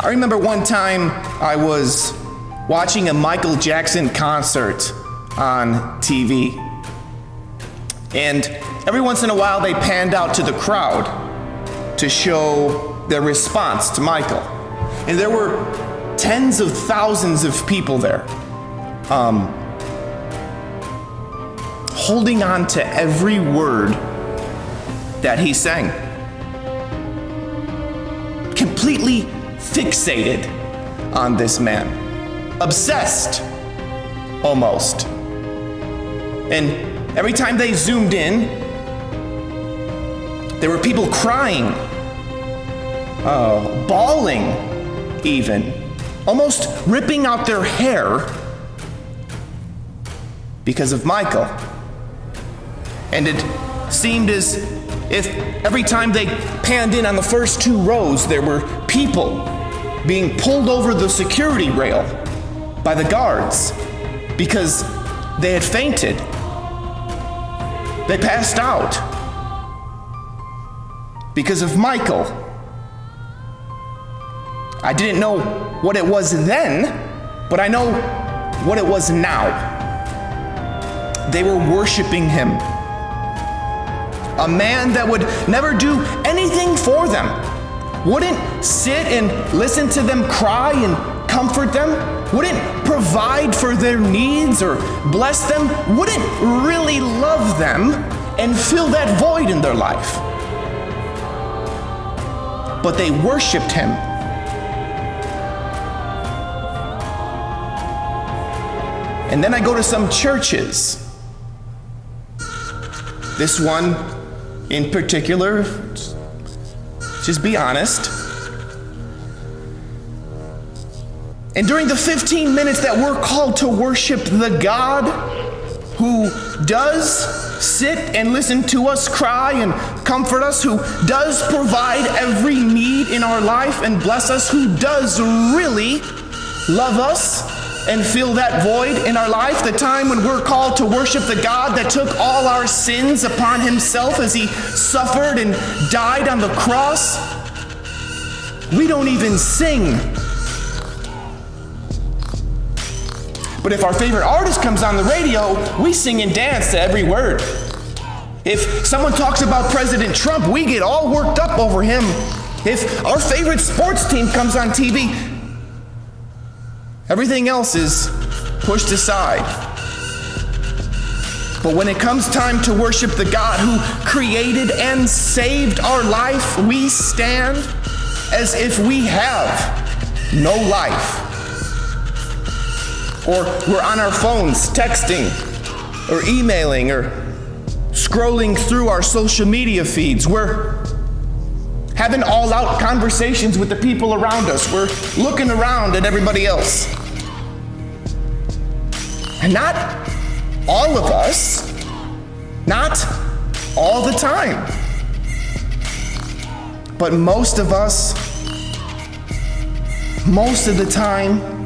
I remember one time I was watching a Michael Jackson concert on TV. And every once in a while they panned out to the crowd to show their response to Michael. And there were tens of thousands of people there, um, holding on to every word that he sang. Completely fixated on this man, obsessed almost. And every time they zoomed in, there were people crying, uh, bawling, even, almost ripping out their hair because of Michael. And it seemed as if every time they panned in on the first two rows, there were people being pulled over the security rail by the guards because they had fainted. They passed out because of Michael. I didn't know what it was then, but I know what it was now. They were worshiping him. A man that would never do anything for them, wouldn't sit and listen to them cry and comfort them, wouldn't provide for their needs or bless them, wouldn't really love them and fill that void in their life. But they worshiped him. And then I go to some churches. This one in particular, just be honest. And during the 15 minutes that we're called to worship the God who does sit and listen to us cry and comfort us, who does provide every need in our life and bless us, who does really love us and fill that void in our life, the time when we're called to worship the God that took all our sins upon himself as he suffered and died on the cross, we don't even sing. But if our favorite artist comes on the radio, we sing and dance to every word. If someone talks about President Trump, we get all worked up over him. If our favorite sports team comes on TV, Everything else is pushed aside. But when it comes time to worship the God who created and saved our life, we stand as if we have no life. Or we're on our phones texting or emailing or scrolling through our social media feeds. We're having all out conversations with the people around us. We're looking around at everybody else. And not all of us, not all the time, but most of us, most of the time,